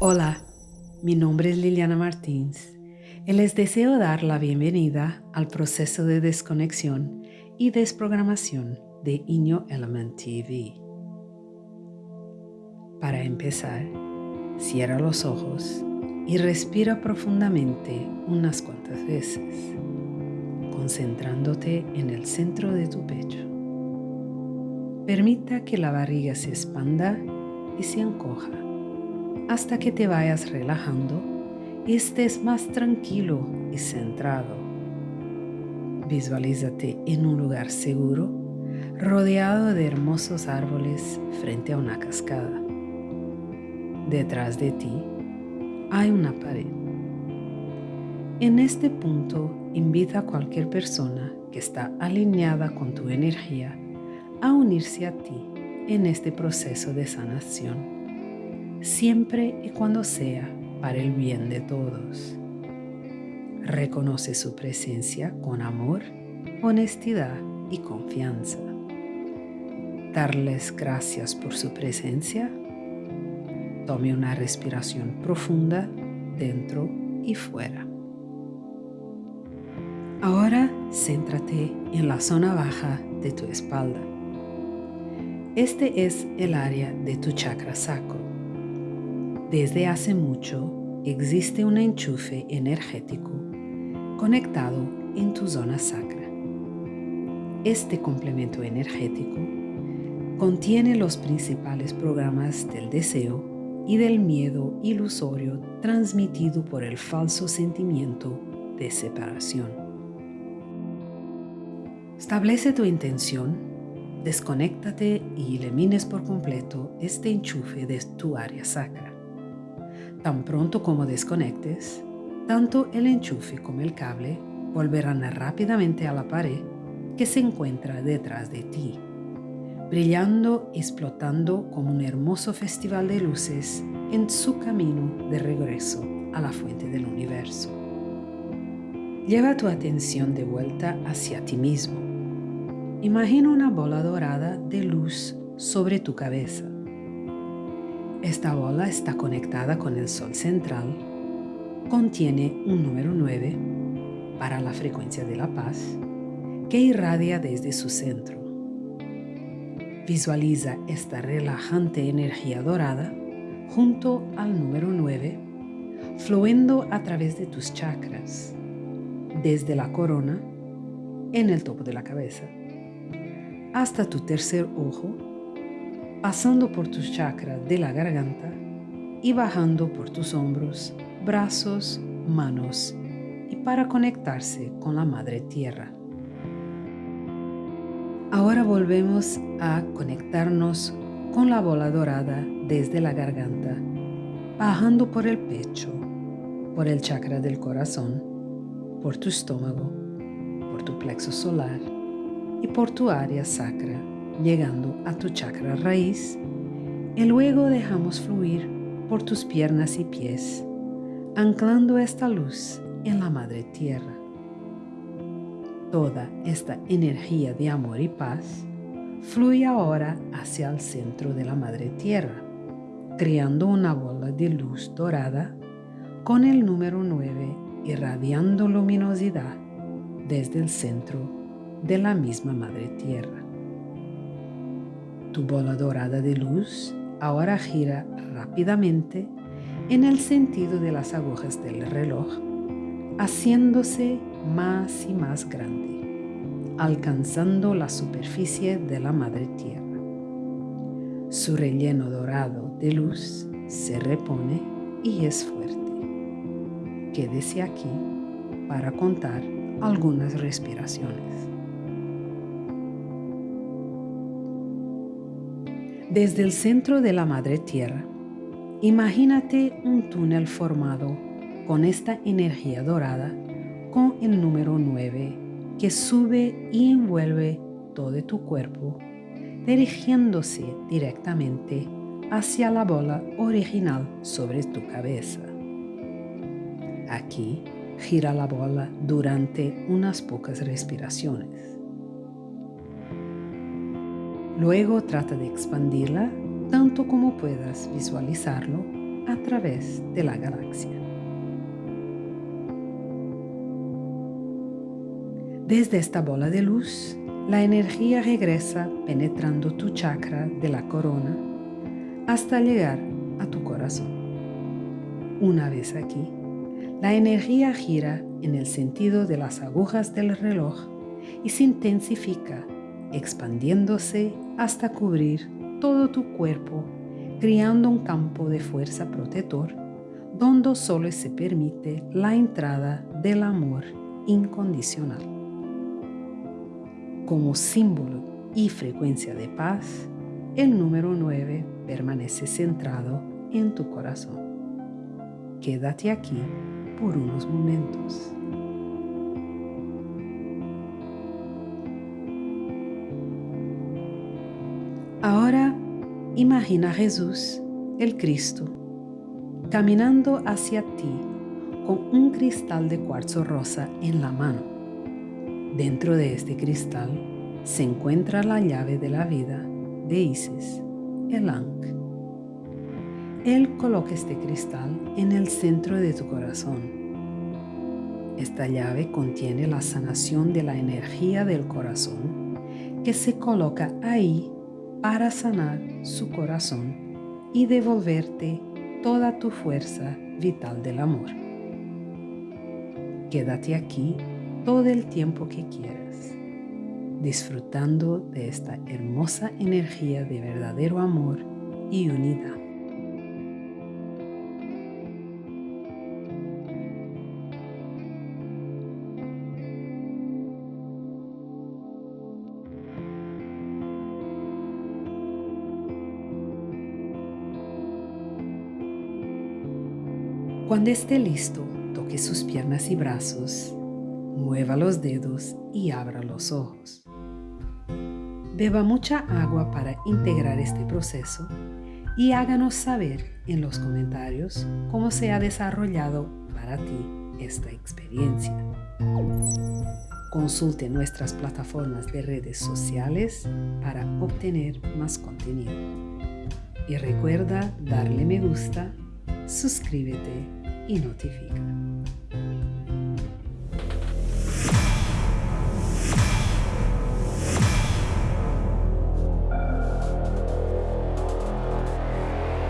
Hola, mi nombre es Liliana Martins y les deseo dar la bienvenida al proceso de desconexión y desprogramación de Inyo Element TV. Para empezar, cierra los ojos y respira profundamente unas cuantas veces, concentrándote en el centro de tu pecho. Permita que la barriga se expanda y se encoja hasta que te vayas relajando y estés más tranquilo y centrado. Visualízate en un lugar seguro, rodeado de hermosos árboles frente a una cascada. Detrás de ti hay una pared. En este punto, invita a cualquier persona que está alineada con tu energía a unirse a ti en este proceso de sanación siempre y cuando sea para el bien de todos. Reconoce su presencia con amor, honestidad y confianza. Darles gracias por su presencia. Tome una respiración profunda dentro y fuera. Ahora céntrate en la zona baja de tu espalda. Este es el área de tu chakra sacro desde hace mucho existe un enchufe energético conectado en tu zona sacra. Este complemento energético contiene los principales programas del deseo y del miedo ilusorio transmitido por el falso sentimiento de separación. Establece tu intención, desconéctate y elimines por completo este enchufe de tu área sacra. Tan pronto como desconectes, tanto el enchufe como el cable volverán rápidamente a la pared que se encuentra detrás de ti, brillando y explotando como un hermoso festival de luces en su camino de regreso a la fuente del universo. Lleva tu atención de vuelta hacia ti mismo. Imagina una bola dorada de luz sobre tu cabeza esta bola está conectada con el Sol central, contiene un número 9 para la frecuencia de la paz que irradia desde su centro. Visualiza esta relajante energía dorada junto al número 9, fluyendo a través de tus chakras, desde la corona, en el topo de la cabeza, hasta tu tercer ojo pasando por tus chakras de la garganta y bajando por tus hombros, brazos, manos y para conectarse con la Madre Tierra. Ahora volvemos a conectarnos con la bola dorada desde la garganta, bajando por el pecho, por el chakra del corazón, por tu estómago, por tu plexo solar y por tu área sacra llegando a tu chakra raíz y luego dejamos fluir por tus piernas y pies, anclando esta luz en la Madre Tierra. Toda esta energía de amor y paz fluye ahora hacia el centro de la Madre Tierra, creando una bola de luz dorada con el número 9 irradiando luminosidad desde el centro de la misma Madre Tierra. Tu bola dorada de luz ahora gira rápidamente en el sentido de las agujas del reloj, haciéndose más y más grande, alcanzando la superficie de la madre tierra. Su relleno dorado de luz se repone y es fuerte. Quédese aquí para contar algunas respiraciones. Desde el centro de la Madre Tierra, imagínate un túnel formado con esta energía dorada con el número 9 que sube y envuelve todo tu cuerpo, dirigiéndose directamente hacia la bola original sobre tu cabeza. Aquí gira la bola durante unas pocas respiraciones. Luego trata de expandirla tanto como puedas visualizarlo a través de la galaxia. Desde esta bola de luz, la energía regresa penetrando tu chakra de la corona hasta llegar a tu corazón. Una vez aquí, la energía gira en el sentido de las agujas del reloj y se intensifica, expandiéndose hasta cubrir todo tu cuerpo, creando un campo de fuerza protector donde solo se permite la entrada del amor incondicional. Como símbolo y frecuencia de paz, el número 9 permanece centrado en tu corazón. Quédate aquí por unos momentos. Imagina a Jesús, el Cristo, caminando hacia ti con un cristal de cuarzo rosa en la mano. Dentro de este cristal se encuentra la llave de la vida de Isis, el Ankh. Él coloca este cristal en el centro de tu corazón. Esta llave contiene la sanación de la energía del corazón que se coloca ahí para sanar su corazón y devolverte toda tu fuerza vital del amor. Quédate aquí todo el tiempo que quieras, disfrutando de esta hermosa energía de verdadero amor y unidad. Cuando esté listo, toque sus piernas y brazos, mueva los dedos y abra los ojos. Beba mucha agua para integrar este proceso y háganos saber en los comentarios cómo se ha desarrollado para ti esta experiencia. Consulte nuestras plataformas de redes sociales para obtener más contenido. Y recuerda darle me gusta, suscríbete y notifica.